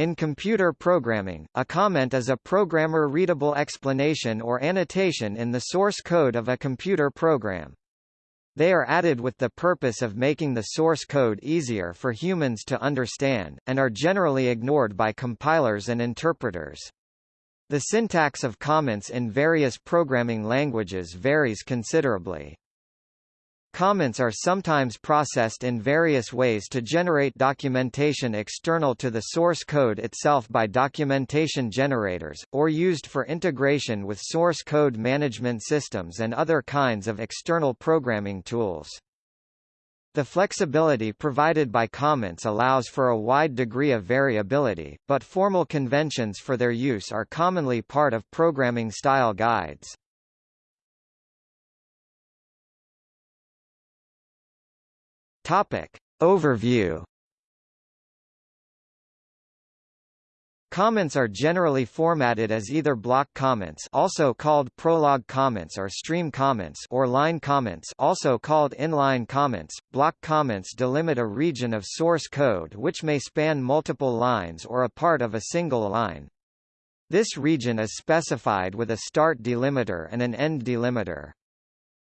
In computer programming, a comment is a programmer-readable explanation or annotation in the source code of a computer program. They are added with the purpose of making the source code easier for humans to understand, and are generally ignored by compilers and interpreters. The syntax of comments in various programming languages varies considerably. Comments are sometimes processed in various ways to generate documentation external to the source code itself by documentation generators, or used for integration with source code management systems and other kinds of external programming tools. The flexibility provided by comments allows for a wide degree of variability, but formal conventions for their use are commonly part of programming style guides. Topic. Overview Comments are generally formatted as either block comments also called prologue comments or stream comments or line comments also called inline comments. Block comments delimit a region of source code which may span multiple lines or a part of a single line. This region is specified with a start delimiter and an end delimiter.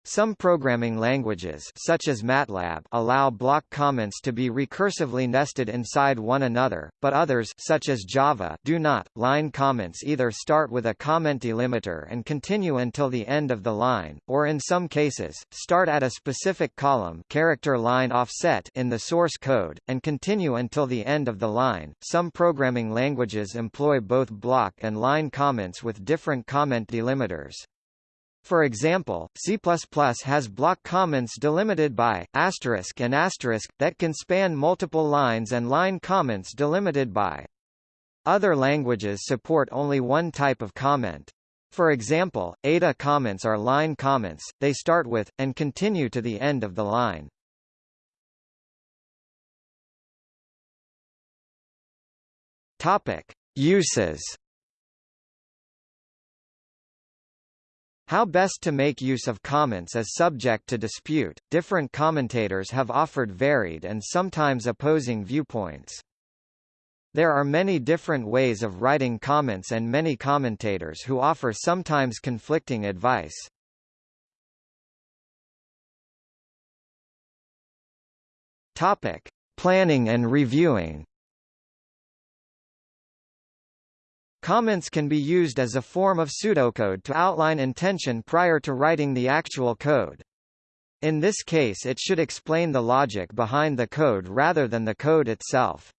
Some programming languages such as MATLAB allow block comments to be recursively nested inside one another, but others such as Java do not. Line comments either start with a comment delimiter and continue until the end of the line, or in some cases, start at a specific column character line offset in the source code, and continue until the end of the line. Some programming languages employ both block and line comments with different comment delimiters. For example, C++ has block comments delimited by asterisk and asterisk that can span multiple lines and line comments delimited by. Other languages support only one type of comment. For example, Ada comments are line comments, they start with, and continue to the end of the line. Uses How best to make use of comments is subject to dispute. Different commentators have offered varied and sometimes opposing viewpoints. There are many different ways of writing comments and many commentators who offer sometimes conflicting advice. Topic: Planning and reviewing. Comments can be used as a form of pseudocode to outline intention prior to writing the actual code. In this case it should explain the logic behind the code rather than the code itself.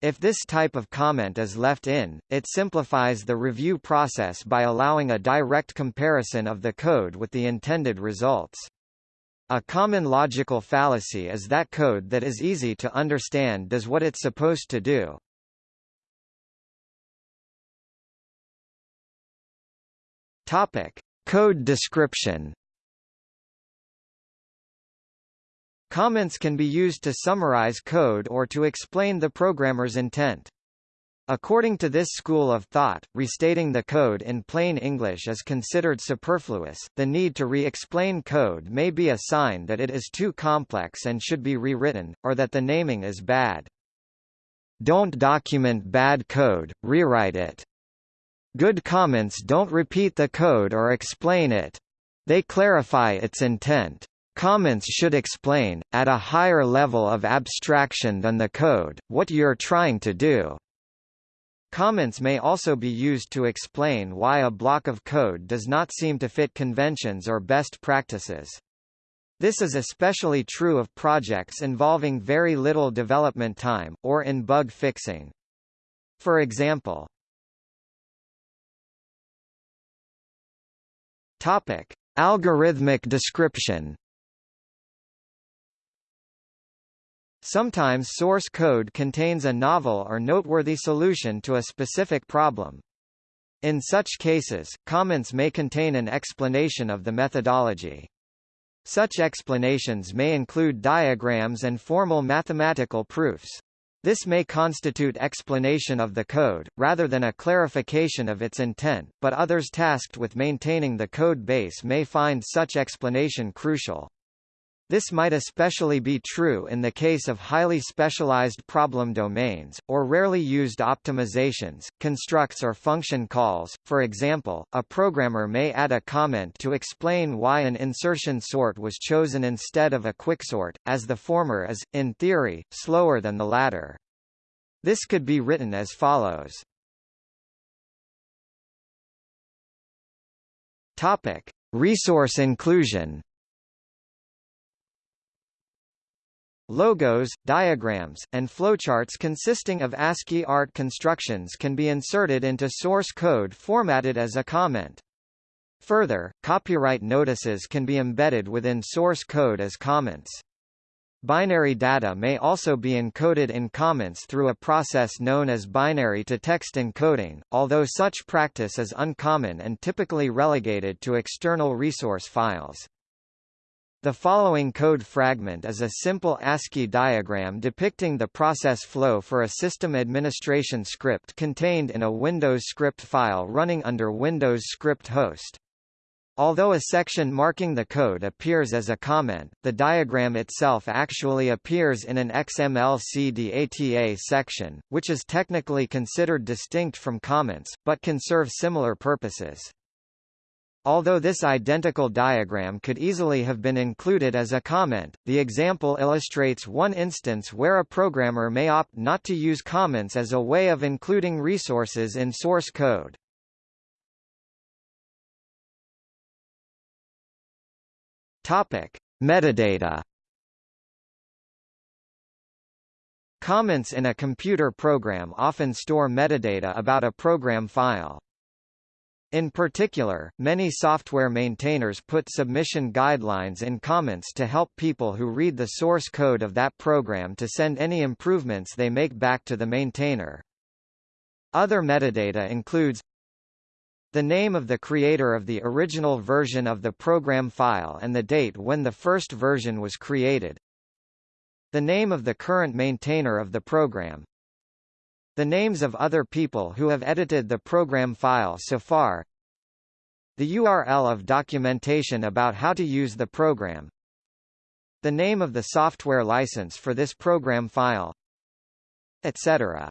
If this type of comment is left in, it simplifies the review process by allowing a direct comparison of the code with the intended results. A common logical fallacy is that code that is easy to understand does what it's supposed to do. Topic: Code description. Comments can be used to summarize code or to explain the programmer's intent. According to this school of thought, restating the code in plain English is considered superfluous. The need to re-explain code may be a sign that it is too complex and should be rewritten, or that the naming is bad. Don't document bad code, rewrite it. Good comments don't repeat the code or explain it. They clarify its intent. Comments should explain, at a higher level of abstraction than the code, what you're trying to do. Comments may also be used to explain why a block of code does not seem to fit conventions or best practices. This is especially true of projects involving very little development time, or in bug fixing. For example, Topic: Algorithmic description. Sometimes source code contains a novel or noteworthy solution to a specific problem. In such cases, comments may contain an explanation of the methodology. Such explanations may include diagrams and formal mathematical proofs. This may constitute explanation of the code, rather than a clarification of its intent, but others tasked with maintaining the code base may find such explanation crucial. This might especially be true in the case of highly specialized problem domains, or rarely used optimizations, constructs or function calls. For example, a programmer may add a comment to explain why an insertion sort was chosen instead of a quicksort, as the former is, in theory, slower than the latter. This could be written as follows. Topic: Resource inclusion Logos, diagrams, and flowcharts consisting of ASCII art constructions can be inserted into source code formatted as a comment. Further, copyright notices can be embedded within source code as comments. Binary data may also be encoded in comments through a process known as binary-to-text encoding, although such practice is uncommon and typically relegated to external resource files. The following code fragment is a simple ASCII diagram depicting the process flow for a system administration script contained in a Windows script file running under Windows script host. Although a section marking the code appears as a comment, the diagram itself actually appears in an XML CDATA section, which is technically considered distinct from comments, but can serve similar purposes. Although this identical diagram could easily have been included as a comment, the example illustrates one instance where a programmer may opt not to use comments as a way of including resources in source code. Topic: Metadata Comments in a computer program often store metadata about a program file. In particular, many software maintainers put submission guidelines in comments to help people who read the source code of that program to send any improvements they make back to the maintainer. Other metadata includes the name of the creator of the original version of the program file and the date when the first version was created, the name of the current maintainer of the program, the names of other people who have edited the program file so far. The URL of documentation about how to use the program. The name of the software license for this program file. Etc.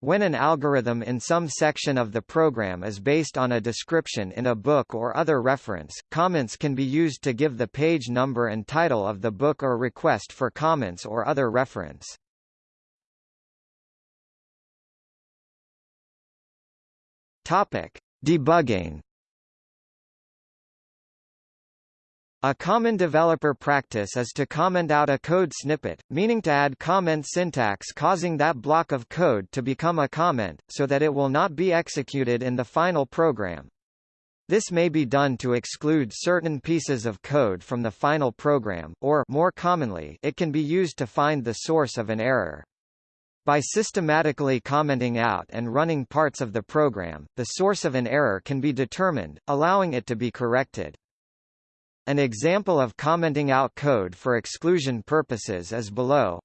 When an algorithm in some section of the program is based on a description in a book or other reference, comments can be used to give the page number and title of the book or request for comments or other reference. Topic: Debugging. A common developer practice is to comment out a code snippet, meaning to add comment syntax causing that block of code to become a comment, so that it will not be executed in the final program. This may be done to exclude certain pieces of code from the final program, or more commonly, it can be used to find the source of an error. By systematically commenting out and running parts of the program, the source of an error can be determined, allowing it to be corrected. An example of commenting out code for exclusion purposes is below.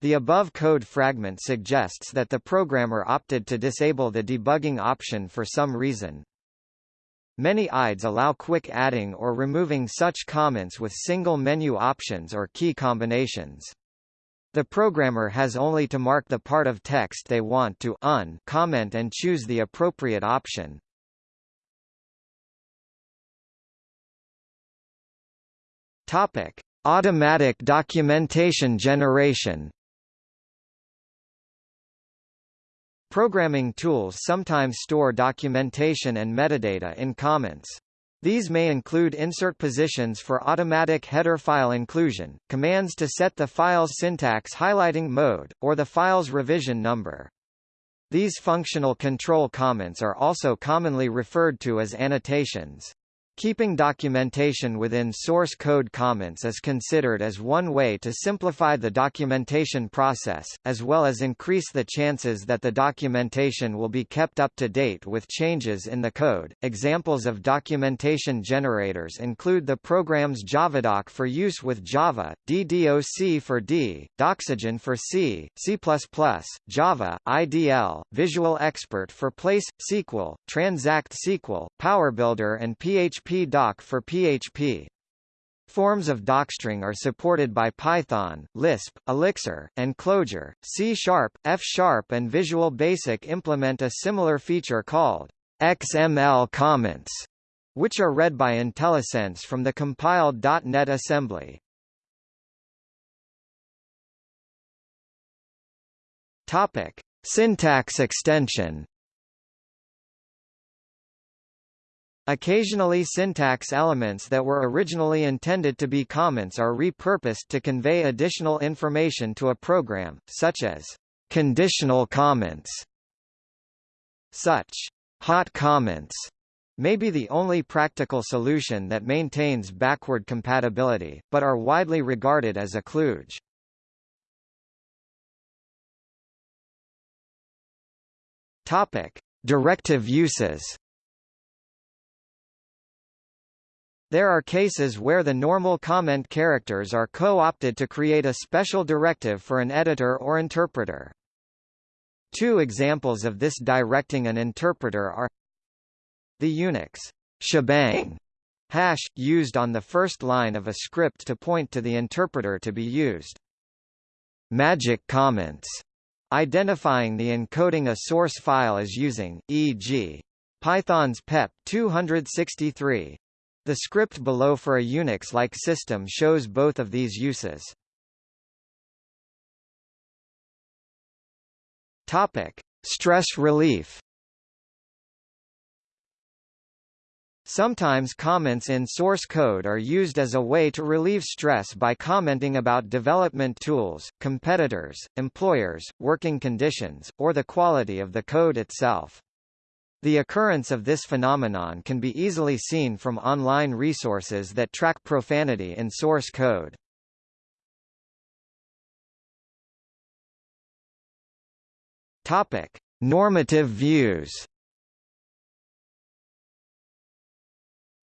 The above code fragment suggests that the programmer opted to disable the debugging option for some reason. Many IDEs allow quick adding or removing such comments with single menu options or key combinations. The programmer has only to mark the part of text they want to un comment and choose the appropriate option. Topic: Automatic documentation generation. Programming tools sometimes store documentation and metadata in comments. These may include insert positions for automatic header file inclusion, commands to set the file's syntax highlighting mode, or the file's revision number. These functional control comments are also commonly referred to as annotations. Keeping documentation within source code comments is considered as one way to simplify the documentation process, as well as increase the chances that the documentation will be kept up to date with changes in the code. Examples of documentation generators include the programs JavaDoc for use with Java, DDoC for D, Doxygen for C, C++, Java, IDL, Visual Expert for Place, SQL, Transact SQL, PowerBuilder and PHP PHP doc for PHP. Forms of docstring are supported by Python, Lisp, Elixir, and Clojure. C Sharp, F Sharp and Visual Basic implement a similar feature called XML comments, which are read by IntelliSense from the compiled .NET assembly. Topic: Syntax extension. Occasionally syntax elements that were originally intended to be comments are repurposed to convey additional information to a program, such as conditional comments. Such hot comments may be the only practical solution that maintains backward compatibility, but are widely regarded as a kludge. Topic: Directive uses. There are cases where the normal comment characters are co-opted to create a special directive for an editor or interpreter. Two examples of this directing an interpreter are the Unix shebang hash, used on the first line of a script to point to the interpreter to be used. Magic comments identifying the encoding a source file is using, e.g. Python's PEP 263. The script below for a Unix-like system shows both of these uses. Topic: Stress relief. Sometimes comments in source code are used as a way to relieve stress by commenting about development tools, competitors, employers, working conditions, or the quality of the code itself. The occurrence of this phenomenon can be easily seen from online resources that track profanity in source code. Topic: Normative views.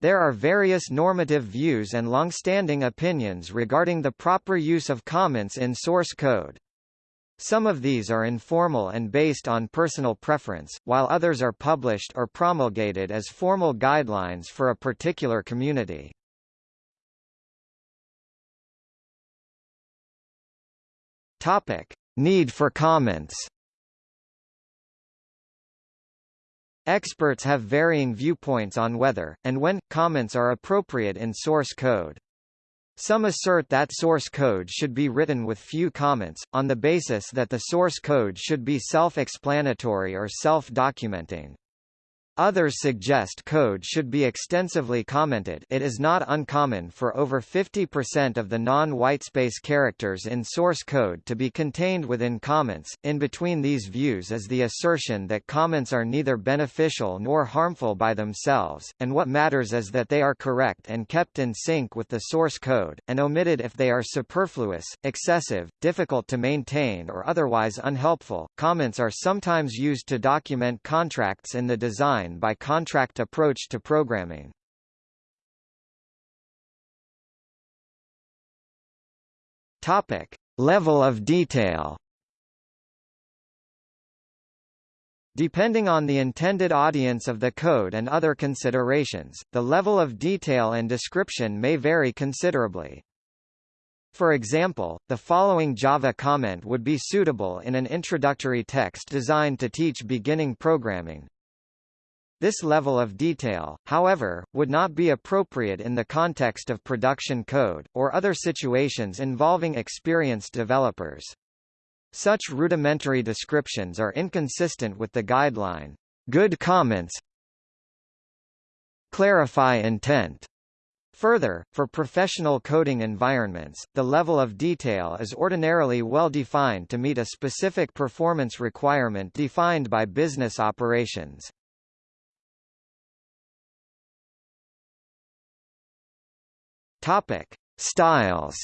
There are various normative views and long-standing opinions regarding the proper use of comments in source code. Some of these are informal and based on personal preference, while others are published or promulgated as formal guidelines for a particular community. Topic: Need for comments. Experts have varying viewpoints on whether, and when, comments are appropriate in source code. Some assert that source code should be written with few comments, on the basis that the source code should be self-explanatory or self-documenting. Others suggest code should be extensively commented it is not uncommon for over 50% of the non-whitespace characters in source code to be contained within comments. In between these views is the assertion that comments are neither beneficial nor harmful by themselves, and what matters is that they are correct and kept in sync with the source code, and omitted if they are superfluous, excessive, difficult to maintain or otherwise unhelpful. Comments are sometimes used to document contracts in the design by contract approach to programming. Topic: Level of detail. Depending on the intended audience of the code and other considerations, the level of detail and description may vary considerably. For example, the following Java comment would be suitable in an introductory text designed to teach beginning programming. This level of detail, however, would not be appropriate in the context of production code, or other situations involving experienced developers. Such rudimentary descriptions are inconsistent with the guideline, good comments clarify intent. Further, for professional coding environments, the level of detail is ordinarily well defined to meet a specific performance requirement defined by business operations. Topic: Styles.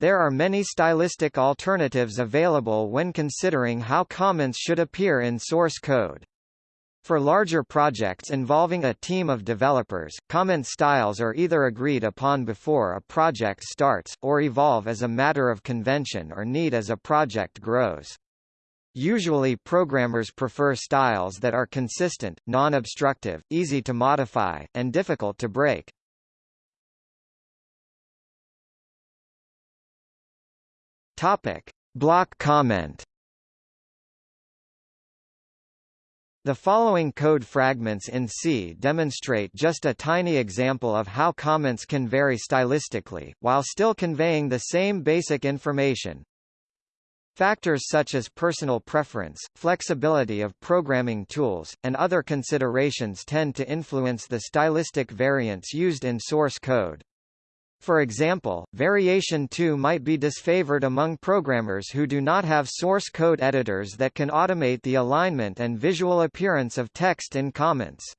There are many stylistic alternatives available when considering how comments should appear in source code. For larger projects involving a team of developers, comment styles are either agreed upon before a project starts, or evolve as a matter of convention or need as a project grows. Usually programmers prefer styles that are consistent, non-obstructive, easy to modify, and difficult to break. Topic: Block comment. The following code fragments in C demonstrate just a tiny example of how comments can vary stylistically, while still conveying the same basic information. Factors such as personal preference, flexibility of programming tools, and other considerations tend to influence the stylistic variants used in source code. For example, variation 2 might be disfavored among programmers who do not have source code editors that can automate the alignment and visual appearance of text in comments.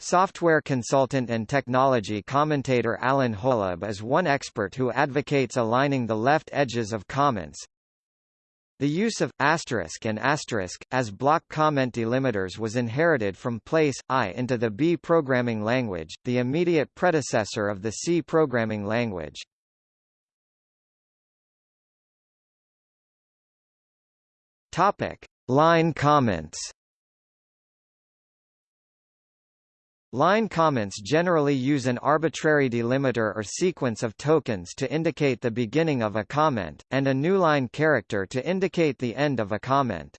Software consultant and technology commentator Allen Holub is one expert who advocates aligning the left edges of comments, the use of asterisk and asterisk as block comment delimiters was inherited from place I into the B programming language, the immediate predecessor of the C programming language. Topic: Line comments. Line comments generally use an arbitrary delimiter or sequence of tokens to indicate the beginning of a comment, and a newline character to indicate the end of a comment.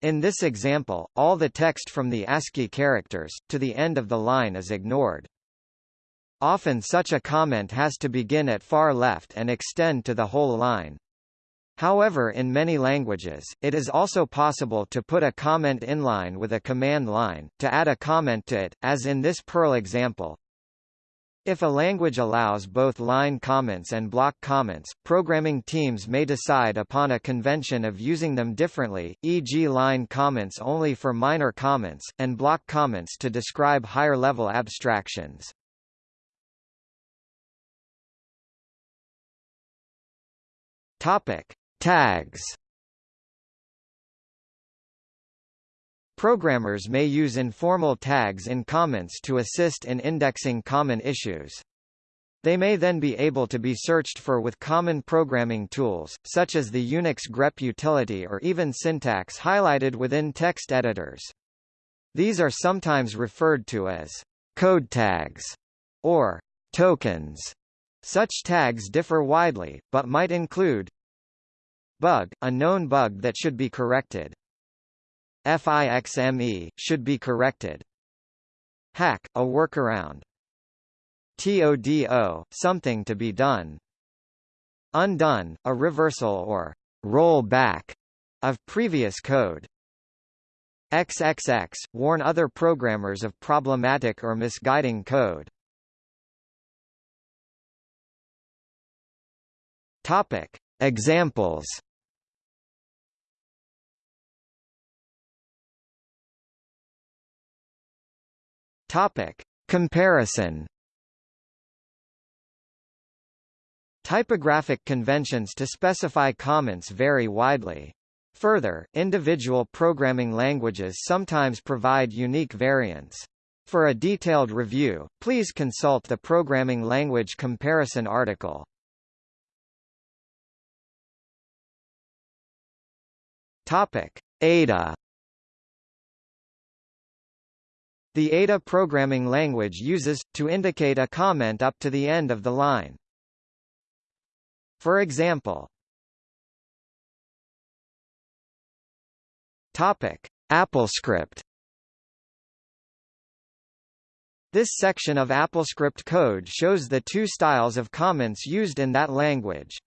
In this example, all the text from the ASCII characters, to the end of the line is ignored. Often such a comment has to begin at far left and extend to the whole line. However in many languages, it is also possible to put a comment inline with a command line, to add a comment to it, as in this Perl example. If a language allows both line comments and block comments, programming teams may decide upon a convention of using them differently, e.g. line comments only for minor comments, and block comments to describe higher-level abstractions. Topic. Tags Programmers may use informal tags in comments to assist in indexing common issues. They may then be able to be searched for with common programming tools, such as the Unix grep utility or even syntax highlighted within text editors. These are sometimes referred to as code tags or tokens. Such tags differ widely, but might include Bug, a known bug that should be corrected. FIXME, should be corrected. Hack, a workaround. TODO, something to be done. Undone, a reversal or roll back of previous code. XXX, warn other programmers of problematic or misguiding code. Topic. Examples Topic: Comparison. Typographic conventions to specify comments vary widely. Further, individual programming languages sometimes provide unique variants. For a detailed review, please consult the Programming Language Comparison article. Topic: Ada The Ada programming language uses, to indicate a comment up to the end of the line. For example, Topic: AppleScript. This section of AppleScript code shows the two styles of comments used in that language.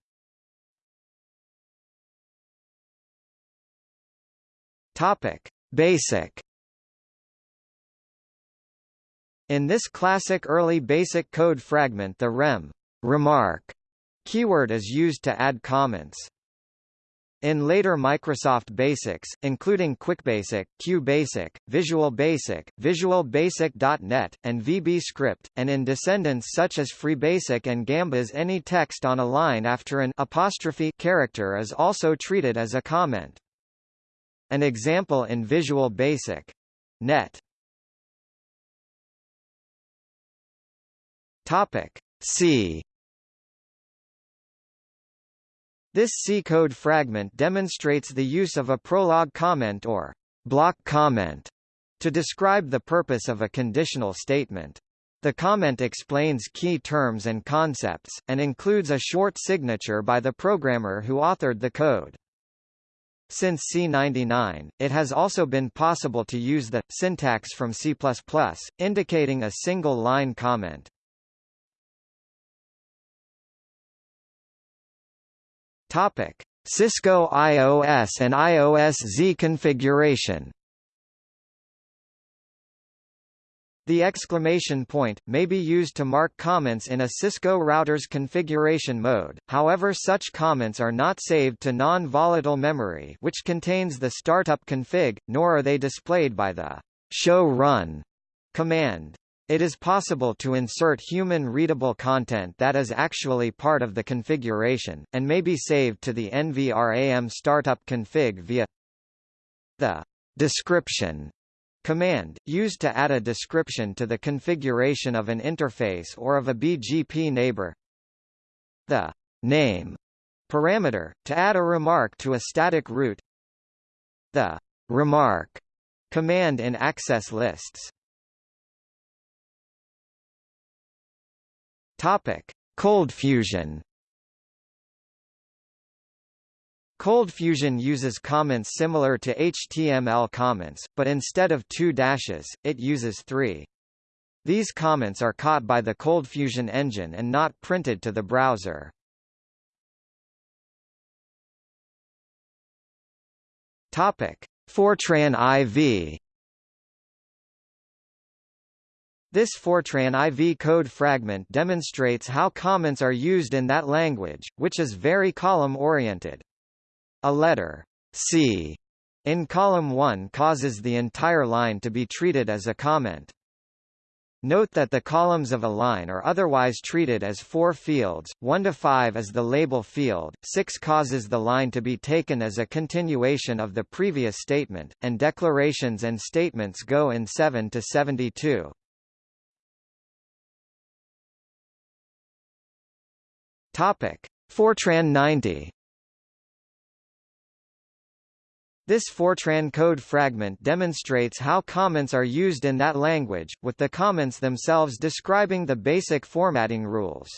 Topic: Basic. In this classic early basic code fragment the rem remark keyword is used to add comments. In later Microsoft Basics, including QuickBasic, QBasic, Visual Basic, Visual Basic.net, and VBScript, and in descendants such as FreeBasic and Gambas any text on a line after an apostrophe character is also treated as a comment. An example in Visual Basic. Net Topic C This C code fragment demonstrates the use of a prolog comment or block comment to describe the purpose of a conditional statement. The comment explains key terms and concepts, and includes a short signature by the programmer who authored the code. Since C99, it has also been possible to use the syntax from C++, indicating a single-line comment. Topic: Cisco iOS and iOS Z configuration. The exclamation point, may be used to mark comments in a Cisco router's configuration mode, however such comments are not saved to non-volatile memory which contains the startup config, nor are they displayed by the show run command. It is possible to insert human-readable content that is actually part of the configuration, and may be saved to the NVRAM startup config via the description command, used to add a description to the configuration of an interface or of a BGP neighbor. The name parameter, to add a remark to a static route. The remark command in access lists. Topic: Cold fusion. Cold fusion uses comments similar to HTML comments, but instead of two dashes, it uses three. These comments are caught by the Cold Fusion engine and not printed to the browser. Topic: Fortran IV This Fortran IV code fragment demonstrates how comments are used in that language, which is very column-oriented. A letter C in column 1 causes the entire line to be treated as a comment. Note that the columns of a line are otherwise treated as four fields, 1 to 5 is the label field, 6 causes the line to be taken as a continuation of the previous statement, and declarations and statements go in 7 to 72. Topic: Fortran 90. This Fortran code fragment demonstrates how comments are used in that language, with the comments themselves describing the basic formatting rules.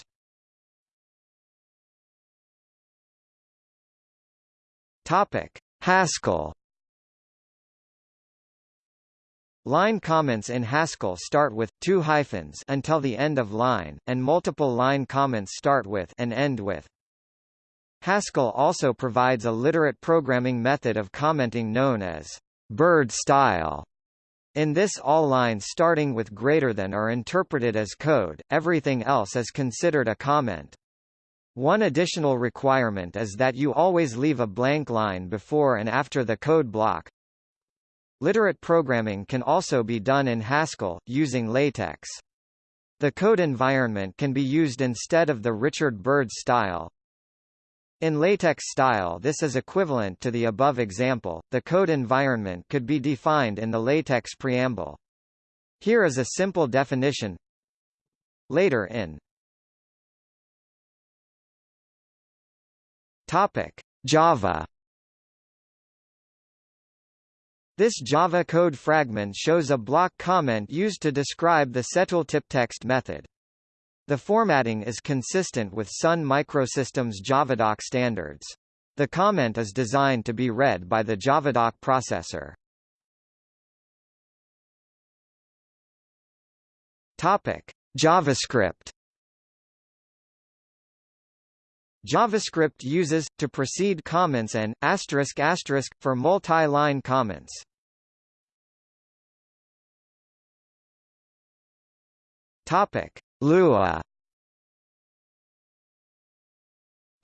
Topic: Haskell Line comments in Haskell start with two hyphens until the end of line, and multiple line comments start with and end with. Haskell also provides a literate programming method of commenting known as bird style. In this all lines starting with greater than are interpreted as code, everything else is considered a comment. One additional requirement is that you always leave a blank line before and after the code block, Literate programming can also be done in Haskell, using LaTeX. The code environment can be used instead of the Richard Byrd style. In LaTeX style this is equivalent to the above example, the code environment could be defined in the LaTeX preamble. Here is a simple definition. Later in Topic: Java This Java code fragment shows a block comment used to describe the setToolTipText method. The formatting is consistent with Sun Microsystems Javadoc standards. The comment is designed to be read by the Javadoc processor. Topic: JavaScript JavaScript uses, to precede comments and, asterisk asterisk, for multi-line comments. Topic. Lua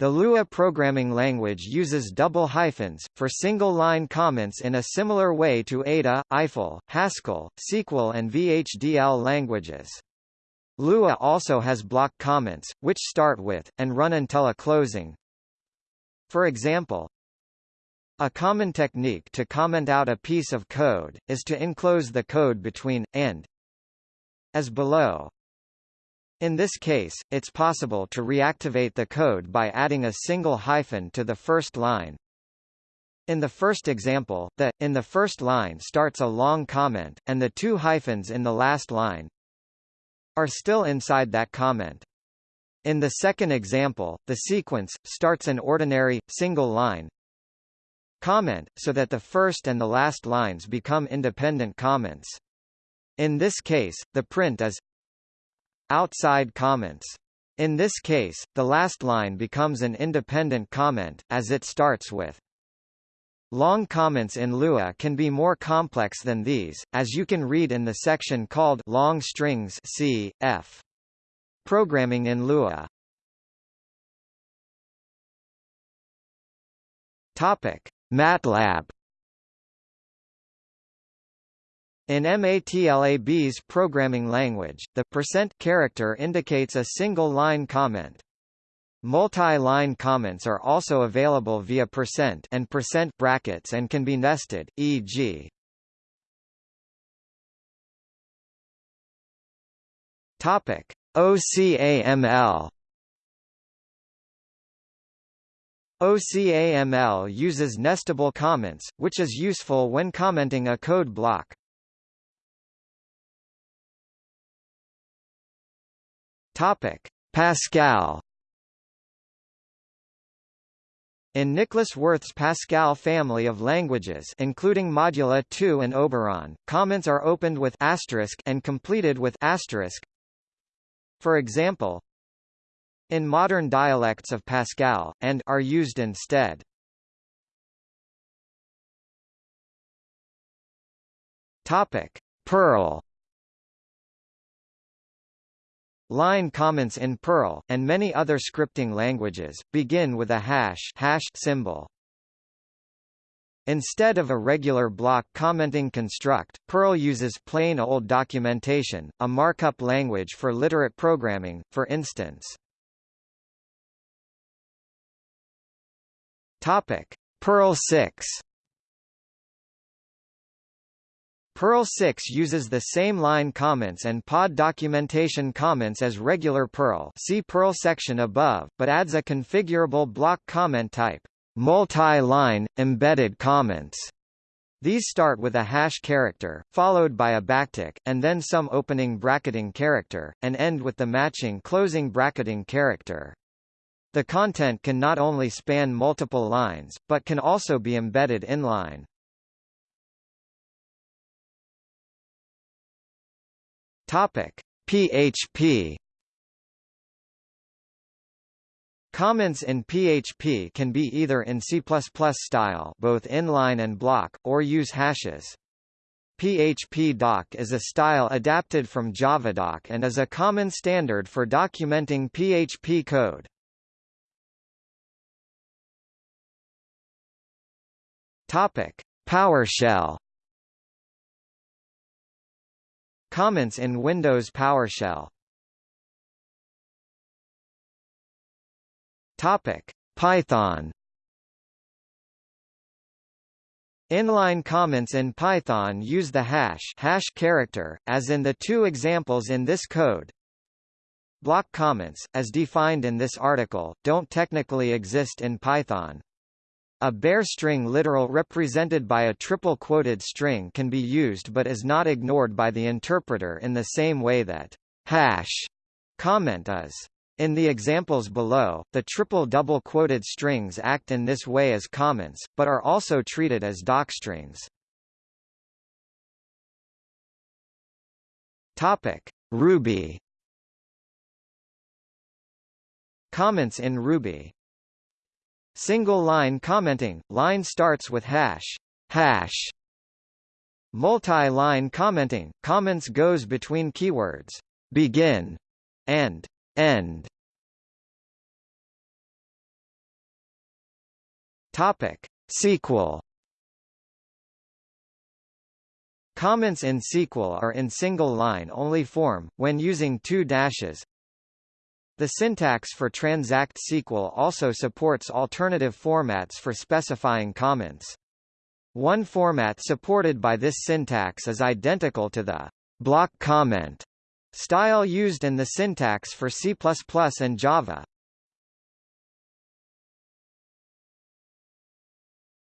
The Lua programming language uses double hyphens, for single-line comments in a similar way to Ada, Eiffel, Haskell, SQL and VHDL languages. Lua also has block comments, which start with, and run until a closing. For example, a common technique to comment out a piece of code, is to enclose the code between, and as below. In this case, it's possible to reactivate the code by adding a single hyphen to the first line. In the first example, the in the first line starts a long comment, and the two hyphens in the last line are still inside that comment. In the second example, the sequence starts an ordinary, single line comment, so that the first and the last lines become independent comments. In this case, the print is outside comments. In this case, the last line becomes an independent comment, as it starts with. Long comments in Lua can be more complex than these, as you can read in the section called Long Strings C, F. Programming in Lua. Topic: MATLAB In MATLAB's programming language, the percent character indicates a single-line comment. Multi-line comments are also available via percent and percent brackets and can be nested, e.g. Topic: OCAML OCAML uses nestable comments, which is useful when commenting a code block. Topic: Pascal. In Niklaus Wirth's Pascal family of languages including Modula 2 and Oberon, comments are opened with asterisk and completed with asterisk. For example, in modern dialects of Pascal, and are used instead. Topic: Perl Line comments in Perl, and many other scripting languages, begin with a hash, symbol. Instead of a regular block commenting construct, Perl uses plain old documentation, a markup language for literate programming, for instance. Topic: Perl 6 Perl 6 uses the same line comments and pod documentation comments as regular Perl see Perl section above, but adds a configurable block comment type, multi-line, embedded comments. These start with a hash character, followed by a backtick, and then some opening bracketing character, and end with the matching closing bracketing character. The content can not only span multiple lines, but can also be embedded inline. Topic: PHP Comments in PHP can be either in C++ style both inline and block, or use hashes. PHP doc is a style adapted from JavaDoc and is a common standard for documenting PHP code. Topic: PowerShell Comments in Windows PowerShell Topic: Python Inline comments in Python use the hash, hash character, as in the two examples in this code. Block comments, as defined in this article, don't technically exist in Python. A bare string literal represented by a triple quoted string can be used but is not ignored by the interpreter in the same way that hash comment is. In the examples below, the triple double quoted strings act in this way as comments, but are also treated as docstrings. Topic: Ruby Comments in Ruby Single line commenting, line starts with hash, hash. Multi-line commenting, comments goes between keywords, begin. And end. Topic: SQL. Comments in SQL are in single line only form, when using two dashes, the syntax for Transact SQL also supports alternative formats for specifying comments. One format supported by this syntax is identical to the block comment Style used in the syntax for C++ and Java.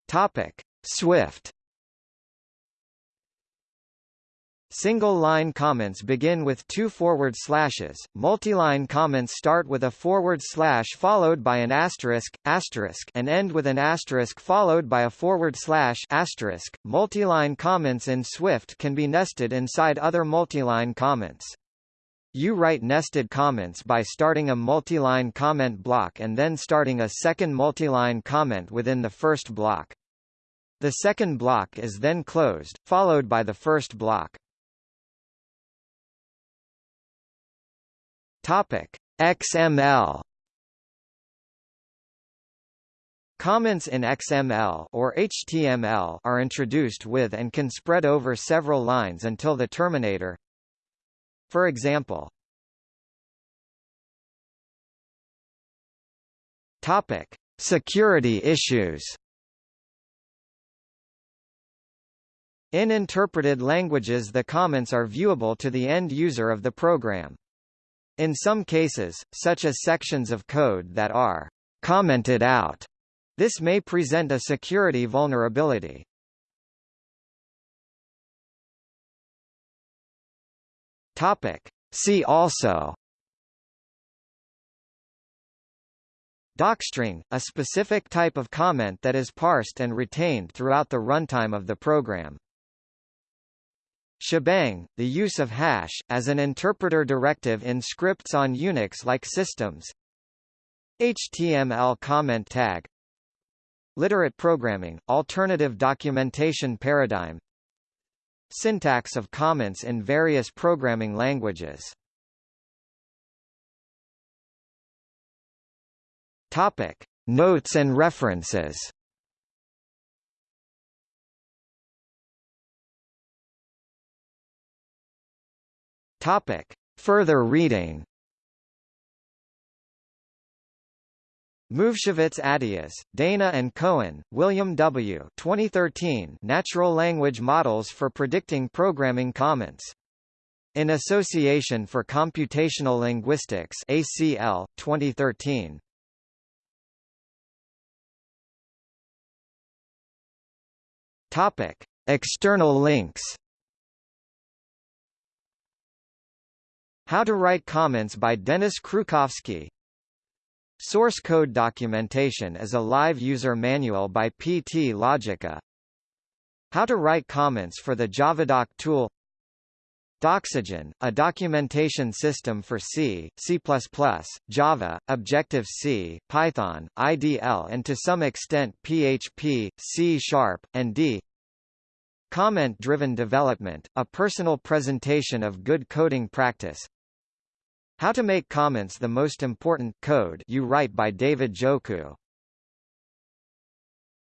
Topic: Swift. Single-line comments begin with two forward slashes, multi-line comments start with a forward slash followed by an asterisk, asterisk and end with an asterisk followed by a forward slash asterisk. Multi-line comments in Swift can be nested inside other multi-line comments. You write nested comments by starting a multi-line comment block and then starting a second multi-line comment within the first block. The second block is then closed, followed by the first block. Topic: XML Comments in XML or HTML are introduced with and can spread over several lines until the terminator. For example, Topic: Security issues. In interpreted languages the comments are viewable to the end user of the program. In some cases, such as sections of code that are commented out, this may present a security vulnerability. Topic. See also Docstring, a specific type of comment that is parsed and retained throughout the runtime of the program. Shebang, the use of hash, as an interpreter directive in scripts on Unix-like systems. HTML comment tag Literate programming, alternative documentation paradigm Syntax of comments in various programming languages Topic. Notes and references Topic. Further reading Movshovitz Attias, Dana and Cohen, William W. 2013 Natural Language Models for Predicting Programming Comments. In Association for Computational Linguistics ACL, 2013. Topic. External links How to Write Comments by Denis Krukovsky Source code documentation is a live user manual by PT Logica. How to write comments for the JavaDoc tool. Doxygen, a documentation system for C, C++, Java, Objective-C, Python, IDL and to some extent PHP, C Sharp, and D. Comment-driven development, a personal presentation of good coding practice how to make comments the most important code you write by David Joku